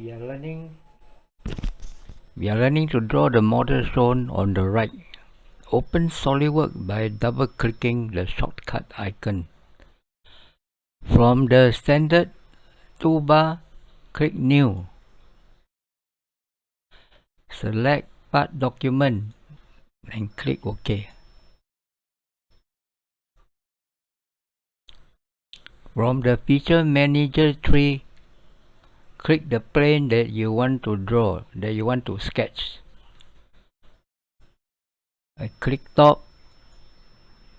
we are learning. We are learning to draw the model shown on the right. Open SolidWorks by double clicking the shortcut icon. From the standard toolbar click new. Select part document and click OK. From the feature manager tree click the plane that you want to draw that you want to sketch. I click top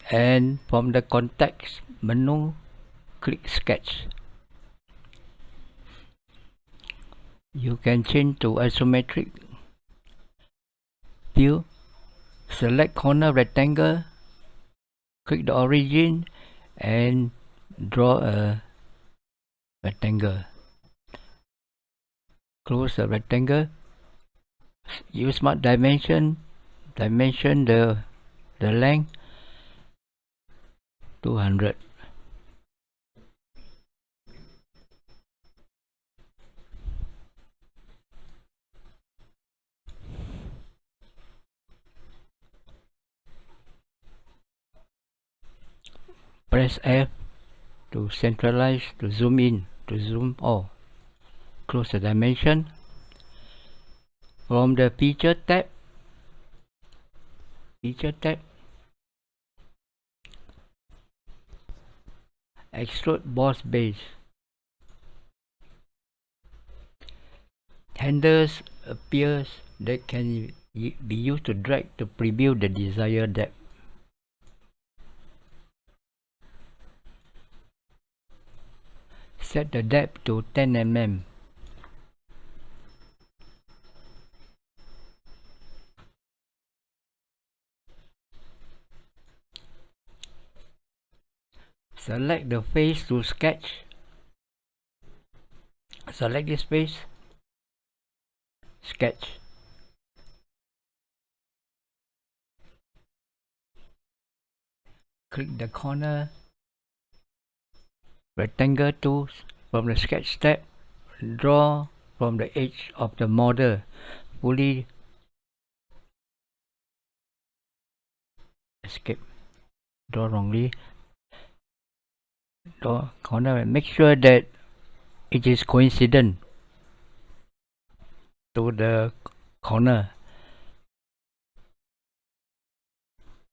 and from the context menu click sketch. You can change to isometric view. Select corner rectangle click the origin and draw a rectangle close the rectangle use smart dimension dimension the the length 200 press F to centralize to zoom in to zoom all close the dimension. From the feature tab feature tab extrude boss base. Handles appears that can be used to drag to preview the desired depth. Set the depth to 10 mm select the face to sketch. Select this face. Sketch. Click the corner. Rectangle tools from the sketch tab draw from the edge of the model. Fully escape. Draw wrongly corner make sure that it is coincident to the corner.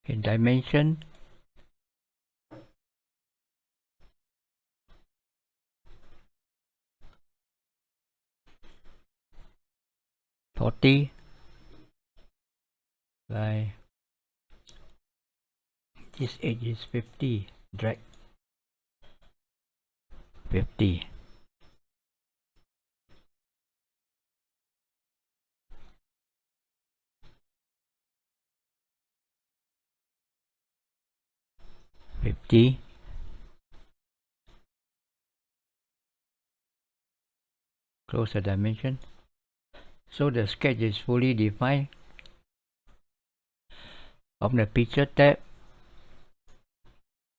In dimension. Forty by this edge is fifty drag 50 50 close the dimension. So the sketch is fully defined. On the feature tab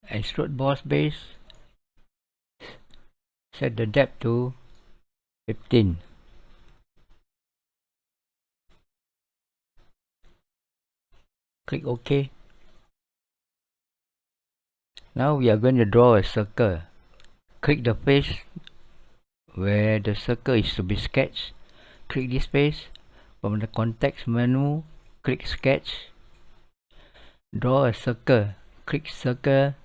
extrude boss base set the depth to 15 click OK. Now we are going to draw a circle. Click the face where the circle is to be sketched. Click this face. From the context menu click sketch. Draw a circle. Click circle.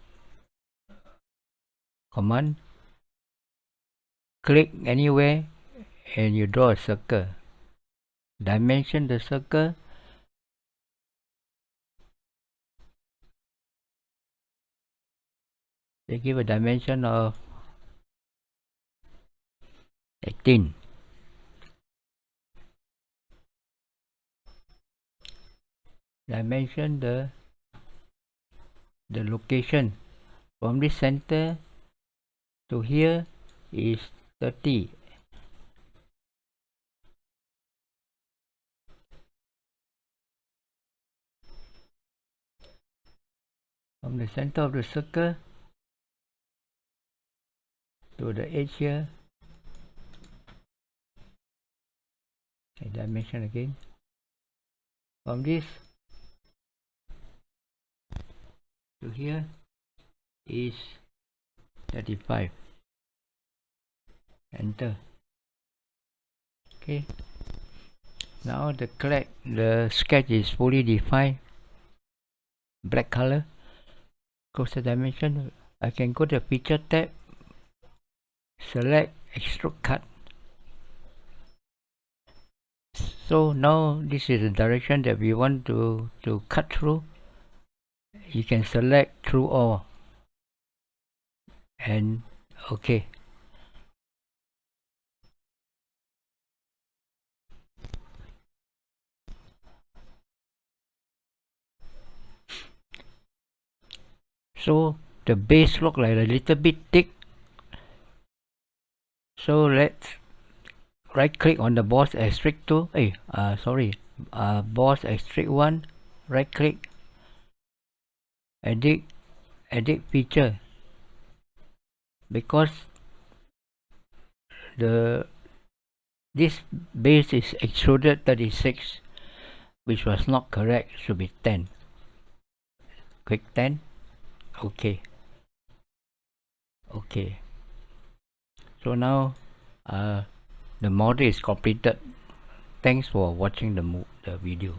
Command click anywhere and you draw a circle. Dimension the circle. They give a dimension of 18 dimension the the location. From this center to here is 30 from the center of the circle to the edge here. A dimension again. From this to here is 35 enter. Okay. Now the collect the sketch is fully defined. Black color. Close the dimension. I can go to feature tab. Select extrude cut. So now this is the direction that we want to to cut through. You can select through all. And okay so the base look like a little bit thick. So let's right click on the boss extrude tool hey uh sorry uh boss extrude one right click edit edit feature. Because the this base is extruded 36 which was not correct should be 10 click 10 okay. Okay. So now uh, the model is completed. Thanks for watching the, the video